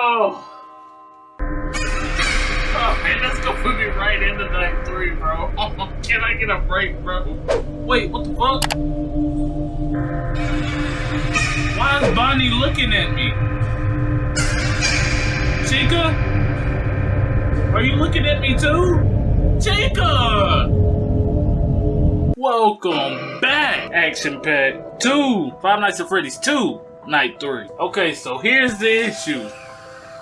Oh. Oh man, that's gonna put me right into night three, bro. Oh, can I get a break, bro? Wait, what the fuck? Why is Bonnie looking at me? Chica? Are you looking at me too? Chica! Welcome back, Action Pack 2, Five Nights at Freddy's 2, Night 3. Okay, so here's the issue.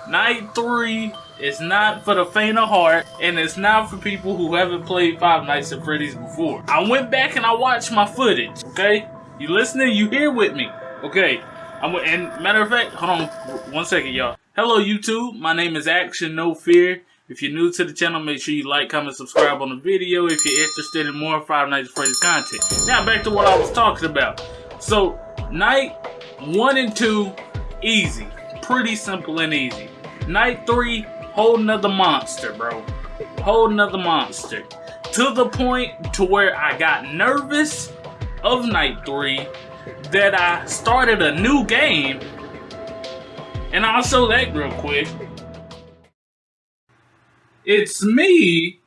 Night 3 is not for the faint of heart, and it's not for people who haven't played Five Nights at Freddy's before. I went back and I watched my footage, okay? You listening? You here with me? Okay. I'm, and matter of fact, hold on one second, y'all. Hello, YouTube. My name is Action No Fear. If you're new to the channel, make sure you like, comment, subscribe on the video if you're interested in more Five Nights at Freddy's content. Now, back to what I was talking about. So, night one and two, easy. Pretty simple and easy. Night three, whole nother monster, bro. Whole nother monster. To the point to where I got nervous of night three that I started a new game. And I'll show that real quick. It's me,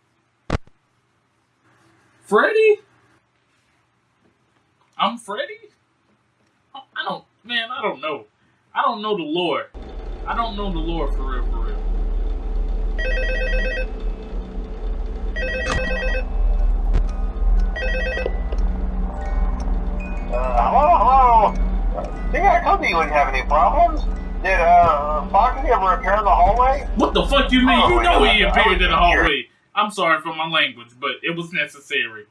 Freddy. I'm Freddy. I don't, man. I don't know. I don't know the lore. I don't know the lore for real, for real. Uh, hello, hello. See, I told you you wouldn't have any problems. Did, uh, Foxy ever appear in the hallway? What the fuck you mean? Oh, you know he appeared in the hallway. I'm sorry for my language, but it was necessary.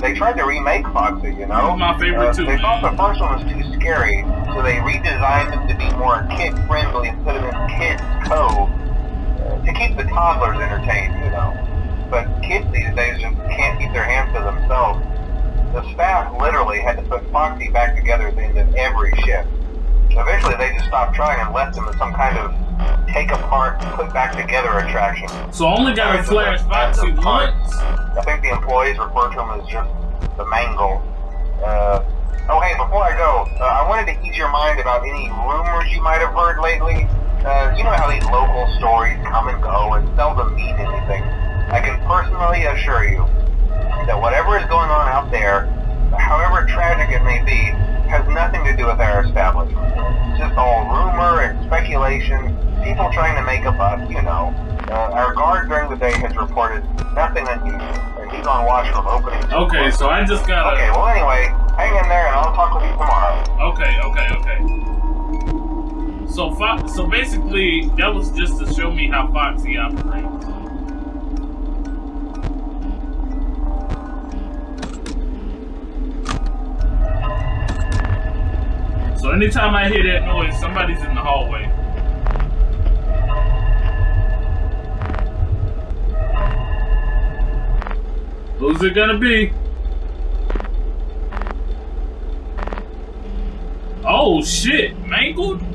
They tried to remake Foxy, you know? He's my favorite Uh, too, They thought the first one was too scary, so they redesigned him to be more kid-friendly and put him in Kids Cove uh, to keep the toddlers entertained, you know? But kids these days just can't keep their hands to themselves. The staff literally had to put Foxy back together at the end of every shift. Eventually, they just stopped trying and left him as some kind of take apart, put back together attraction. So I only got a flash Foxy once. I think the employees refer to him as just the mangle. Uh, oh, hey, before I go, uh, I wanted to ease your mind about any rumors you might have heard lately. Uh, you know how these local stories come and go and seldom mean anything. I can personally assure you that whatever is going on out there, however tragic it may be, has nothing to do with our establishment. It's just all rumor and speculation, people trying to make a buck, you know. Uh, our guard during the day has reported nothing unusual, and he's on watch from opening Okay, so I just gotta. Okay, well anyway, hang in there and I'll talk with you tomorrow. Okay, okay, okay. So, Fo- so basically, that was just to show me how Foxy operates. Anytime I hear that noise, somebody's in the hallway. Who's it gonna be? Oh shit, mangled?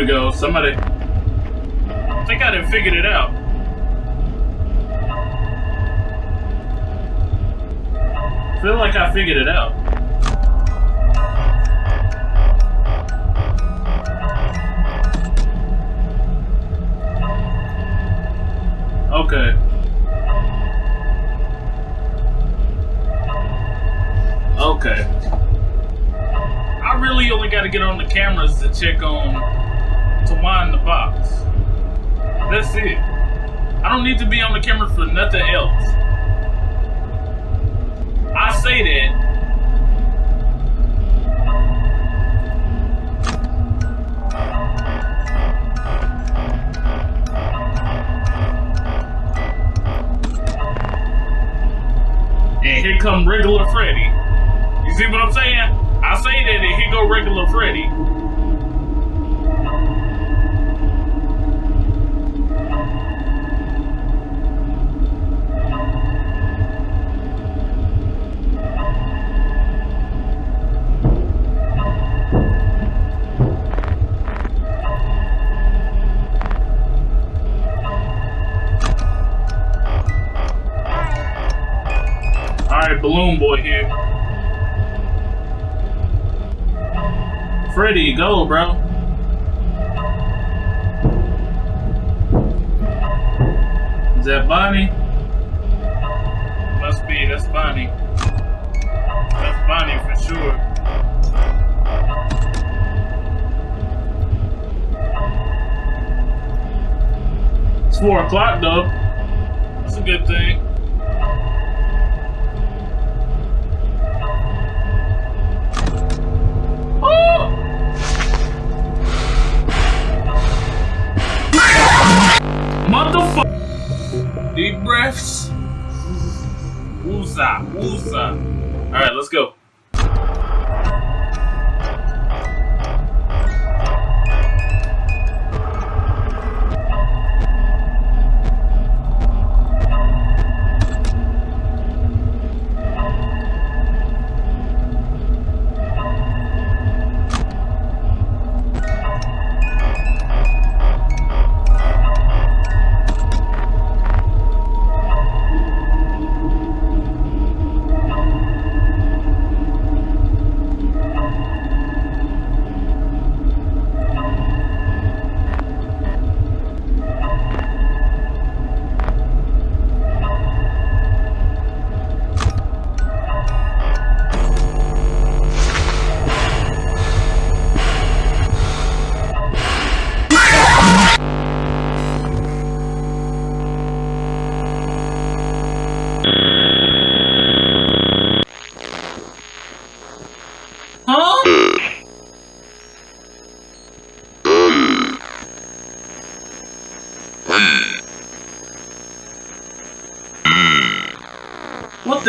We go. Somebody. I think I done figured it out. feel like I figured it out. Okay. Okay. I really only got to get on the cameras to check on to wind the box. That's it. I don't need to be on the camera for nothing else. I say that and here come regular Freddy. You see what I'm saying? I say that and here go regular Freddy. That's Bonnie. That's Bonnie for sure. It's 4 o'clock though. That's a good thing. Oh! Motherfucker! Deep breaths. Woozah, woozah. Alright, let's go.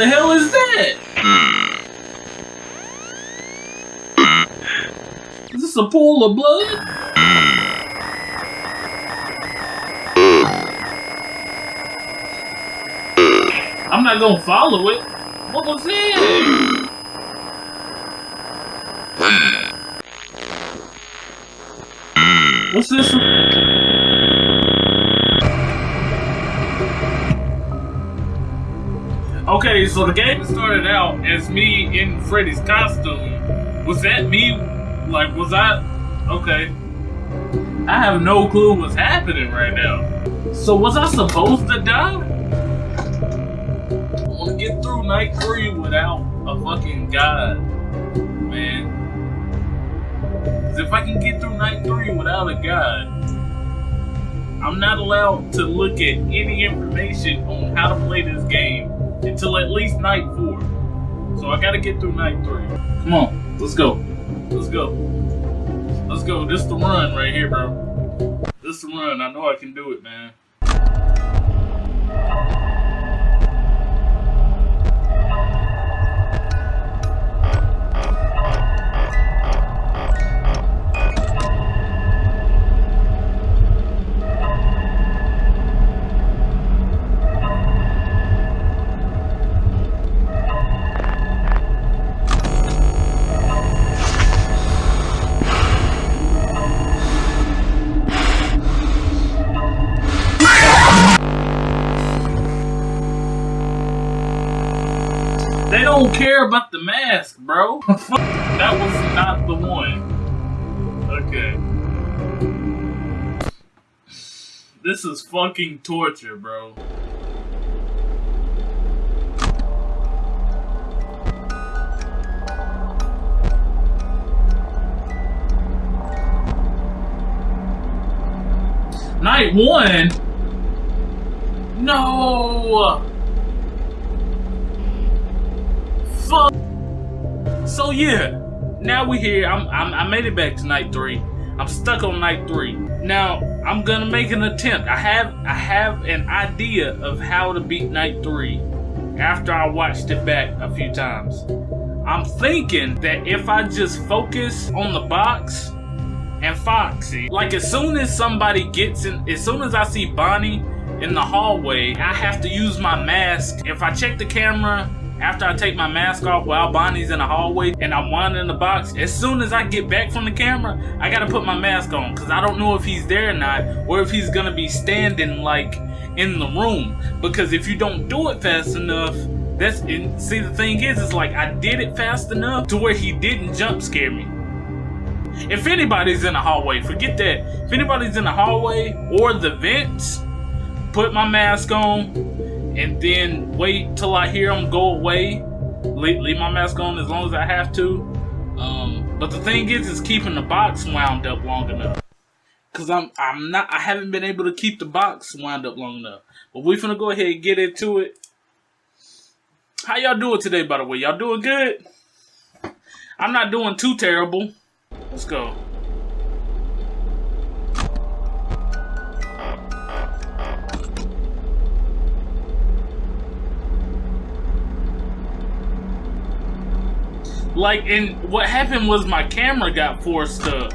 The hell is that? Is this a pool of blood? I'm not gonna follow it. What was it? What's this? Okay, so the game started out as me in Freddy's costume. Was that me? Like, was I? Okay. I have no clue what's happening right now. So was I supposed to die? I want to get through night three without a fucking god, man. 'Cause if I can get through night three without a god, I'm not allowed to look at any information on how to play this game until at least night four. So I gotta get through night three. Come on, let's go. Let's go. Let's go. This the run right here, bro. This the run. I know I can do it, man. Care about the mask, bro. that was not the one. Okay. This is fucking torture, bro. Night one? No! So yeah, now we here. I'm, I'm I made it back to night three. I'm stuck on night three. Now I'm gonna make an attempt. I have I have an idea of how to beat night three. after I watched it back a few times. I'm thinking that if I just focus on the box and Foxy, like as soon as somebody gets in, as soon as I see Bonnie in the hallway, I have to use my mask. If I check the camera after I take my mask off while Bonnie's in the hallway and I'm winding the box, as soon as I get back from the camera, I gotta put my mask on because I don't know if he's there or not or if he's gonna be standing like in the room. Because if you don't do it fast enough, that's see the thing is, it's like I did it fast enough to where he didn't jump scare me. If anybody's in the hallway, forget that. If anybody's in the hallway or the vents, put my mask on and then wait till I hear them go away. Leave, leave my mask on as long as I have to. Um, but the thing is, is keeping the box wound up long enough. Cause I'm I'm not I haven't been able to keep the box wound up long enough. But we finna go ahead and get into it. How y'all doing today, by the way? Y'all doing good? I'm not doing too terrible. Let's go. Like, and what happened was my camera got forced up.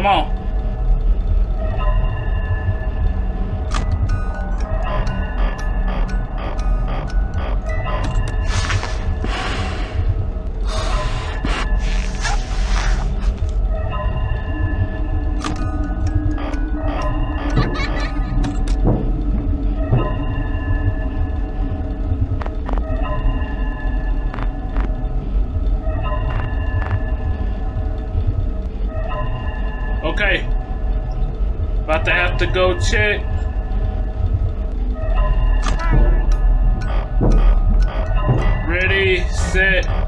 Come on. shit. Ready, set,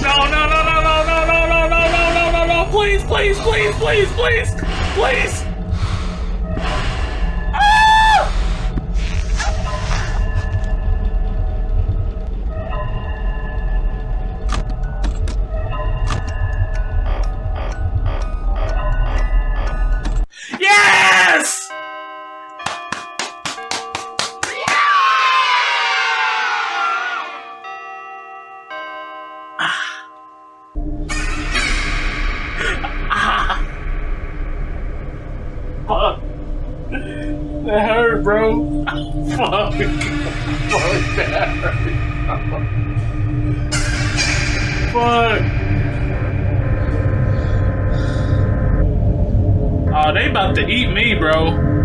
No, no, no, no, no, no, no, no, no, no, no, no, please, please, please, please, please, please. Fuck. That hurt, bro. Fuck. Fuck, that hurt. Fuck. Oh, they about to eat me, bro.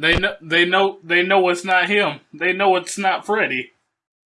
They know. They know. They know it's not him. They know it's not Freddy.